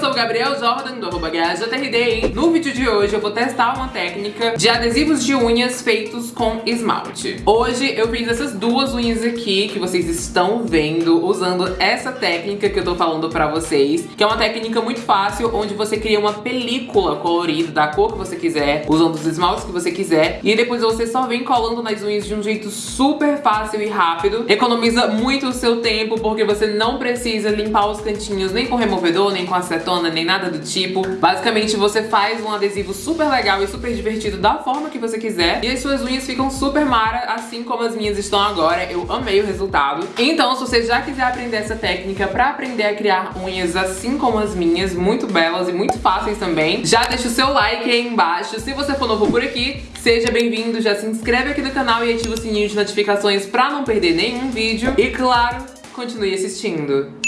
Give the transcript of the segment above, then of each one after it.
sou o Gabriel Jordan, do arroba GajaTRD. No vídeo de hoje eu vou testar uma técnica de adesivos de unhas feitos com esmalte. Hoje eu fiz essas duas unhas aqui que vocês estão vendo usando essa técnica que eu tô falando pra vocês, que é uma técnica muito fácil, onde você cria uma película colorida da cor que você quiser, usando os esmaltes que você quiser, e depois você só vem colando nas unhas de um jeito super fácil e rápido. Economiza muito o seu tempo, porque você não precisa limpar os cantinhos nem com removedor, nem com acetona, nem nada do tipo. Basicamente você faz um adesivo super legal e super divertido da forma que você quiser. E as suas unhas ficam super mara, assim como as minhas estão agora. Eu amei o resultado. Então, se você já quiser aprender essa técnica pra aprender a criar unhas assim como as minhas, muito belas e muito fáceis também, já deixa o seu like aí embaixo. Se você for novo por aqui, seja bem-vindo, já se inscreve aqui no canal e ativa o sininho de notificações pra não perder nenhum vídeo. E claro, continue assistindo.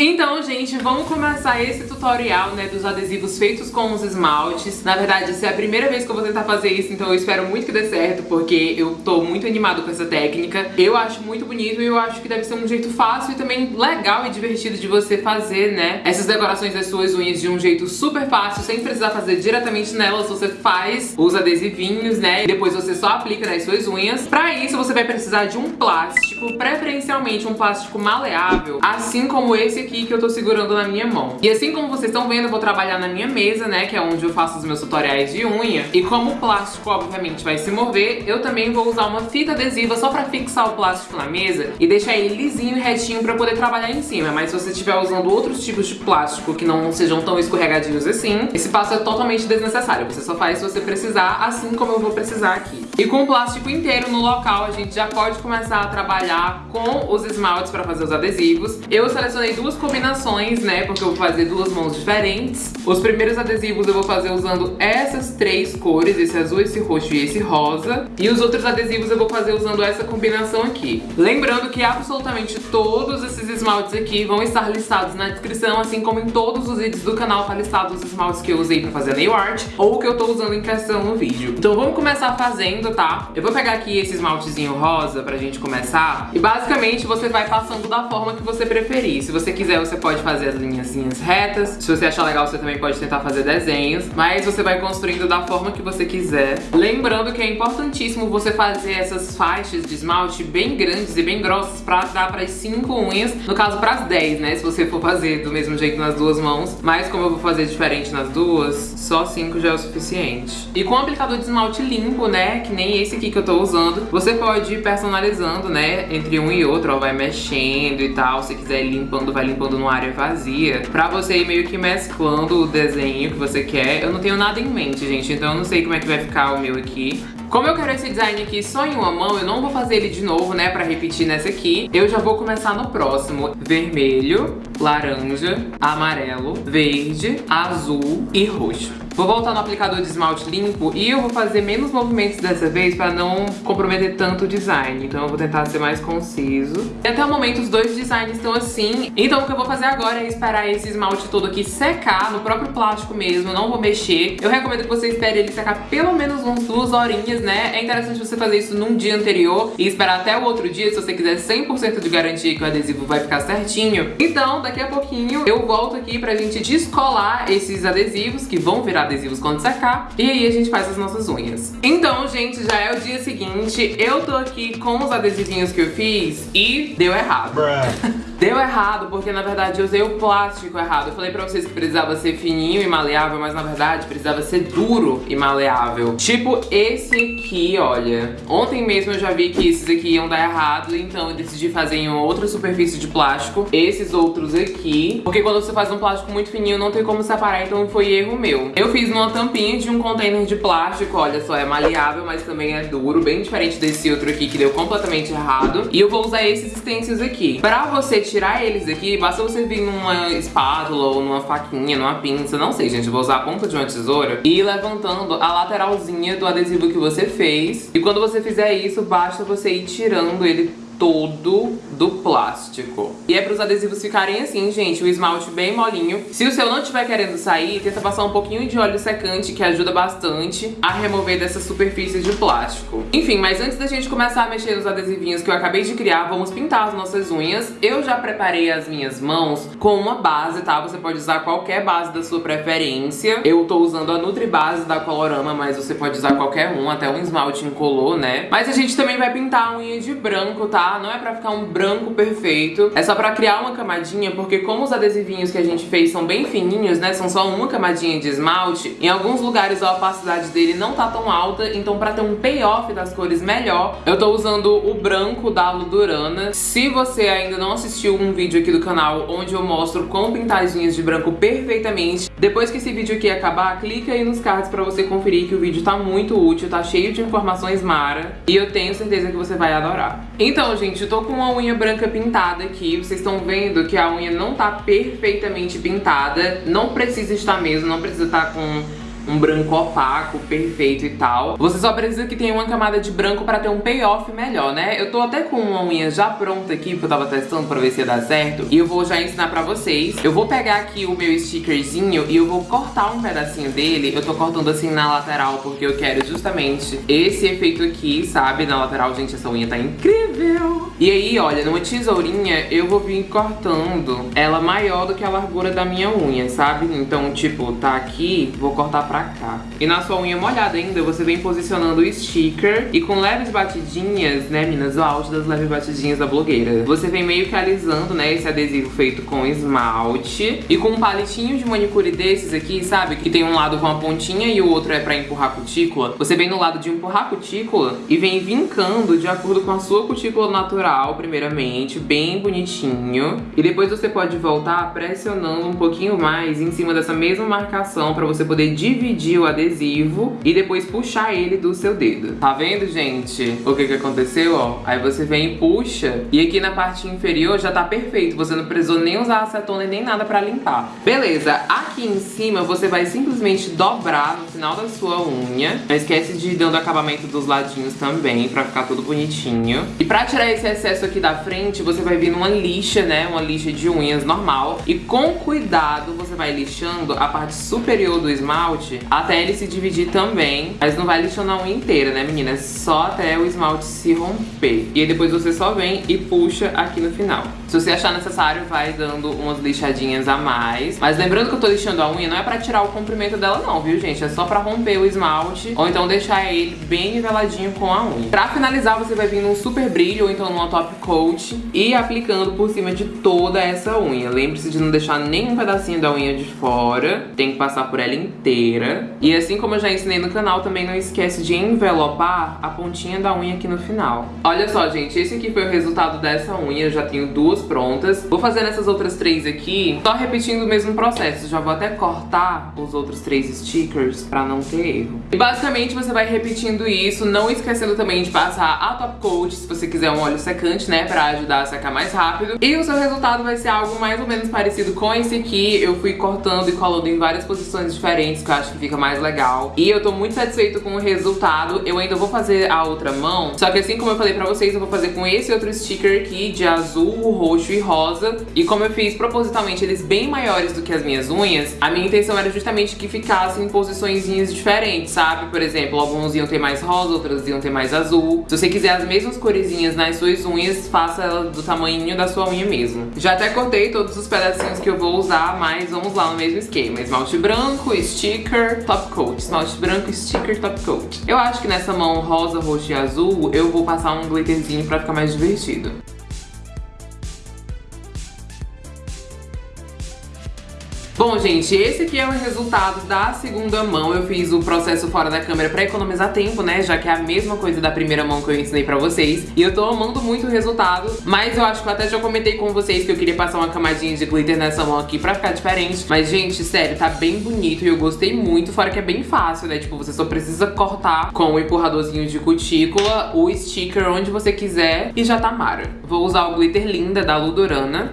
Então, gente, vamos começar esse tutorial, né, dos adesivos feitos com os esmaltes. Na verdade, essa é a primeira vez que eu vou tentar fazer isso, então eu espero muito que dê certo, porque eu tô muito animado com essa técnica. Eu acho muito bonito e eu acho que deve ser um jeito fácil e também legal e divertido de você fazer, né, essas decorações das suas unhas de um jeito super fácil, sem precisar fazer diretamente nelas. Você faz os adesivinhos, né, e depois você só aplica nas suas unhas. Pra isso, você vai precisar de um plástico, preferencialmente um plástico maleável, assim como esse aqui que eu tô segurando na minha mão. E assim como vocês estão vendo, eu vou trabalhar na minha mesa, né, que é onde eu faço os meus tutoriais de unha. E como o plástico, obviamente, vai se mover, eu também vou usar uma fita adesiva só pra fixar o plástico na mesa e deixar ele lisinho e retinho pra poder trabalhar em cima. Mas se você estiver usando outros tipos de plástico que não sejam tão escorregadinhos assim, esse passo é totalmente desnecessário. Você só faz se você precisar, assim como eu vou precisar aqui. E com o plástico inteiro no local, a gente já pode começar a trabalhar com os esmaltes pra fazer os adesivos. Eu selecionei duas combinações, né, porque eu vou fazer duas mãos diferentes. Os primeiros adesivos eu vou fazer usando essas três cores, esse azul, esse roxo e esse rosa. E os outros adesivos eu vou fazer usando essa combinação aqui. Lembrando que absolutamente todos esses esmaltes aqui vão estar listados na descrição, assim como em todos os vídeos do canal tá listado os esmaltes que eu usei pra fazer nail art ou que eu tô usando em questão no vídeo. Então vamos começar fazendo, tá? Eu vou pegar aqui esse esmaltezinho rosa pra gente começar e basicamente você vai passando da forma que você preferir. Se você quiser, você pode fazer as linhazinhas retas. Se você achar legal, você também pode tentar fazer desenhos. Mas você vai construindo da forma que você quiser. Lembrando que é importantíssimo você fazer essas faixas de esmalte bem grandes e bem grossas pra dar pras 5 unhas. No caso, pras 10, né? Se você for fazer do mesmo jeito nas duas mãos. Mas como eu vou fazer diferente nas duas, só 5 já é o suficiente. E com o aplicador de esmalte limpo, né? Que nem esse aqui que eu tô usando, você pode ir personalizando, né? Entre um e outro, ó. Vai mexendo e tal. Se quiser ir limpando, vai limpando numa área vazia, pra você ir meio que mesclando o desenho que você quer. Eu não tenho nada em mente, gente, então eu não sei como é que vai ficar o meu aqui. Como eu quero esse design aqui só em uma mão, eu não vou fazer ele de novo, né, pra repetir nessa aqui. Eu já vou começar no próximo. Vermelho, laranja, amarelo, verde, azul e roxo. Vou voltar no aplicador de esmalte limpo e eu vou fazer menos movimentos dessa vez pra não comprometer tanto o design. Então eu vou tentar ser mais conciso. E até o momento os dois designs estão assim. Então o que eu vou fazer agora é esperar esse esmalte todo aqui secar no próprio plástico mesmo. Não vou mexer. Eu recomendo que você espere ele secar pelo menos uns duas horinhas, né? É interessante você fazer isso num dia anterior e esperar até o outro dia se você quiser 100% de garantia que o adesivo vai ficar certinho. Então daqui a pouquinho eu volto aqui pra gente descolar esses adesivos que vão virar adesivos quando secar. E aí a gente faz as nossas unhas. Então, gente, já é o dia seguinte. Eu tô aqui com os adesivinhos que eu fiz e deu errado. Deu errado porque, na verdade, eu usei o plástico errado. Eu falei pra vocês que precisava ser fininho e maleável, mas, na verdade, precisava ser duro e maleável. Tipo esse aqui, olha. Ontem mesmo eu já vi que esses aqui iam dar errado, então eu decidi fazer em outra superfície de plástico. Esses outros aqui. Porque quando você faz um plástico muito fininho, não tem como separar, então foi erro meu. Eu fiz numa tampinha de um container de plástico, olha só, é maleável, mas também é duro. Bem diferente desse outro aqui, que deu completamente errado. E eu vou usar esses stencils aqui. Pra você tirar eles aqui, basta você vir numa espátula ou numa faquinha, numa pinça, não sei, gente. Eu vou usar a ponta de uma tesoura e ir levantando a lateralzinha do adesivo que você fez. E quando você fizer isso, basta você ir tirando ele todo do plástico. E é para os adesivos ficarem assim, gente, o esmalte bem molinho. Se o seu não estiver querendo sair, tenta passar um pouquinho de óleo secante, que ajuda bastante a remover dessa superfície de plástico. Enfim, mas antes da gente começar a mexer nos adesivinhos que eu acabei de criar, vamos pintar as nossas unhas. Eu já preparei as minhas mãos com uma base, tá? Você pode usar qualquer base da sua preferência. Eu tô usando a Nutri Base da Colorama, mas você pode usar qualquer um, até um esmalte incolor, né? Mas a gente também vai pintar a unha de branco, tá? Não é pra ficar um branco perfeito, é só pra criar uma camadinha, porque como os adesivinhos que a gente fez são bem fininhos, né? São só uma camadinha de esmalte, em alguns lugares a opacidade dele não tá tão alta, então pra ter um payoff das cores melhor, eu tô usando o branco da Ludurana. Se você ainda não assistiu um vídeo aqui do canal onde eu mostro como pintar as unhas de branco perfeitamente, depois que esse vídeo aqui acabar, clica aí nos cards pra você conferir que o vídeo tá muito útil, tá cheio de informações mara, e eu tenho certeza que você vai adorar. Então, gente, eu tô com uma unha branca pintada aqui, vocês estão vendo que a unha não tá perfeitamente pintada, não precisa estar mesmo, não precisa estar com um branco opaco, perfeito e tal. Você só precisa que tenha uma camada de branco pra ter um payoff melhor, né? Eu tô até com uma unha já pronta aqui, porque eu tava testando pra ver se ia dar certo. E eu vou já ensinar pra vocês. Eu vou pegar aqui o meu stickerzinho e eu vou cortar um pedacinho dele. Eu tô cortando assim na lateral, porque eu quero justamente esse efeito aqui, sabe? Na lateral, gente, essa unha tá incrível! E aí, olha, numa tesourinha eu vou vir cortando ela maior do que a largura da minha unha, sabe? Então, tipo, tá aqui, vou cortar pra cá. E na sua unha molhada ainda, você vem posicionando o sticker e com leves batidinhas, né, meninas? O auge das leves batidinhas da blogueira. Você vem meio que alisando, né, esse adesivo feito com esmalte e com um palitinho de manicure desses aqui, sabe? Que tem um lado com a pontinha e o outro é pra empurrar a cutícula. Você vem no lado de empurrar a cutícula e vem vincando de acordo com a sua cutícula natural, primeiramente, bem bonitinho. E depois você pode voltar pressionando um pouquinho mais em cima dessa mesma marcação pra você poder dividir dividir o adesivo e depois puxar ele do seu dedo. Tá vendo, gente? O que que aconteceu, ó? Aí você vem e puxa e aqui na parte inferior já tá perfeito. Você não precisou nem usar acetona nem nada pra limpar. Beleza, aqui em cima você vai simplesmente dobrar no final da sua unha. Não esquece de ir dando acabamento dos ladinhos também pra ficar tudo bonitinho. E pra tirar esse excesso aqui da frente, você vai vir numa lixa, né? Uma lixa de unhas normal. E com cuidado você vai lixando a parte superior do esmalte até ele se dividir também. Mas não vai lixando a unha inteira, né, meninas? Só até o esmalte se romper. E aí depois você só vem e puxa aqui no final. Se você achar necessário, vai dando umas lixadinhas a mais. Mas lembrando que eu tô lixando a unha, não é pra tirar o comprimento dela não, viu, gente? É só pra romper o esmalte, ou então deixar ele bem niveladinho com a unha. Pra finalizar, você vai vir num super brilho, ou então numa top coat, e aplicando por cima de toda essa unha. Lembre-se de não deixar nenhum pedacinho da unha de fora, tem que passar por ela inteira. E assim como eu já ensinei no canal, também não esquece de envelopar a pontinha da unha aqui no final. Olha só, gente, esse aqui foi o resultado dessa unha, eu já tenho duas duas prontas. Vou fazer essas outras três aqui, só repetindo o mesmo processo. Já vou até cortar os outros três stickers pra não ter erro. E basicamente você vai repetindo isso, não esquecendo também de passar a top coat, se você quiser um óleo secante, né, pra ajudar a secar mais rápido. E o seu resultado vai ser algo mais ou menos parecido com esse aqui. Eu fui cortando e colando em várias posições diferentes, que eu acho que fica mais legal. E eu tô muito satisfeito com o resultado. Eu ainda vou fazer a outra mão, só que assim como eu falei pra vocês, eu vou fazer com esse outro sticker aqui de azul, roxo e rosa. E como eu fiz propositalmente eles bem maiores do que as minhas unhas, a minha intenção era justamente que ficassem em posições diferentes, sabe? Por exemplo, alguns iam ter mais rosa, outros iam ter mais azul. Se você quiser as mesmas coresinhas nas suas unhas, faça ela do tamanho da sua unha mesmo. Já até cortei todos os pedacinhos que eu vou usar, mas vamos lá no mesmo esquema. Esmalte branco, sticker, top coat. Esmalte branco, sticker, top coat. Eu acho que nessa mão rosa, roxo e azul, eu vou passar um glitterzinho pra ficar mais divertido. Bom, gente, esse aqui é o resultado da segunda mão. Eu fiz o processo fora da câmera pra economizar tempo, né? Já que é a mesma coisa da primeira mão que eu ensinei pra vocês. E eu tô amando muito o resultado. Mas eu acho que eu até já comentei com vocês que eu queria passar uma camadinha de glitter nessa mão aqui pra ficar diferente. Mas, gente, sério, tá bem bonito e eu gostei muito. Fora que é bem fácil, né? Tipo, você só precisa cortar com o empurradorzinho de cutícula o sticker onde você quiser e já tá mara. Vou usar o glitter linda da Ludorana.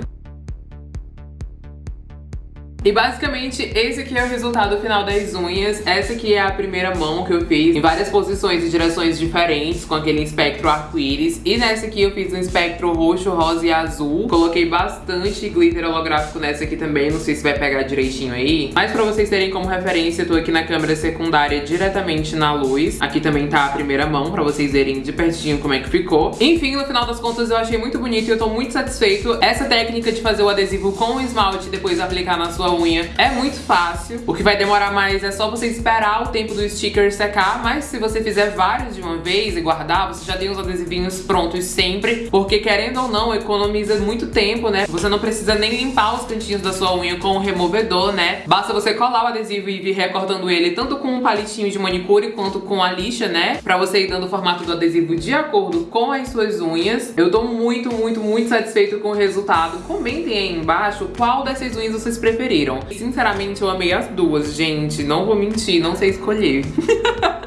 E basicamente esse aqui é o resultado final das unhas. Essa aqui é a primeira mão que eu fiz em várias posições e direções diferentes com aquele espectro arco-íris. E nessa aqui eu fiz um espectro roxo, rosa e azul. Coloquei bastante glitter holográfico nessa aqui também, não sei se vai pegar direitinho aí. Mas pra vocês terem como referência, eu tô aqui na câmera secundária diretamente na luz. Aqui também tá a primeira mão, pra vocês verem de pertinho como é que ficou. Enfim, no final das contas eu achei muito bonito e eu tô muito satisfeito. Essa técnica de fazer o adesivo com o esmalte e depois aplicar na sua unha é muito fácil. O que vai demorar mais é só você esperar o tempo do sticker secar, mas se você fizer vários de uma vez e guardar, você já tem os adesivinhos prontos sempre, porque querendo ou não, economiza muito tempo, né? Você não precisa nem limpar os cantinhos da sua unha com o removedor, né? Basta você colar o adesivo e vir recortando ele tanto com um palitinho de manicure quanto com a lixa, né? Pra você ir dando o formato do adesivo de acordo com as suas unhas. Eu tô muito, muito, muito satisfeito com o resultado. Comentem aí embaixo qual dessas unhas vocês preferiram. Sinceramente, eu amei as duas, gente. Não vou mentir, não sei escolher.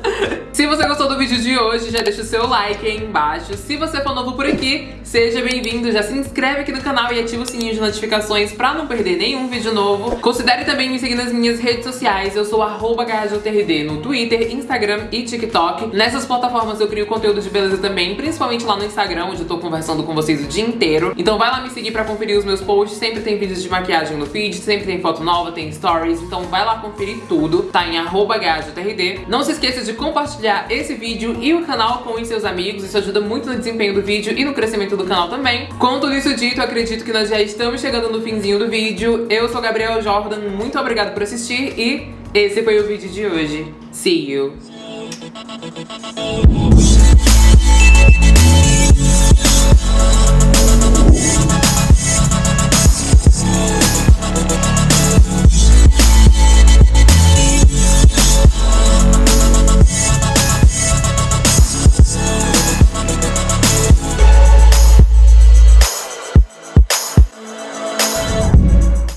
Se você gostou do vídeo de hoje, já deixa o seu like aí embaixo. Se você for novo por aqui, seja bem-vindo. Já se inscreve aqui no canal e ativa o sininho de notificações pra não perder nenhum vídeo novo. Considere também me seguir nas minhas redes sociais. Eu sou arroba no Twitter, Instagram e TikTok. Nessas plataformas eu crio conteúdo de beleza também, principalmente lá no Instagram, onde eu tô conversando com vocês o dia inteiro. Então vai lá me seguir pra conferir os meus posts. Sempre tem vídeos de maquiagem no feed, sempre tem foto nova, tem stories. Então vai lá conferir tudo. Tá em arroba Não se esqueça de compartilhar compartilhar esse vídeo e o canal com os seus amigos, isso ajuda muito no desempenho do vídeo e no crescimento do canal também. Com tudo isso dito, acredito que nós já estamos chegando no finzinho do vídeo. Eu sou Gabriel Jordan, muito obrigada por assistir e esse foi o vídeo de hoje. See you!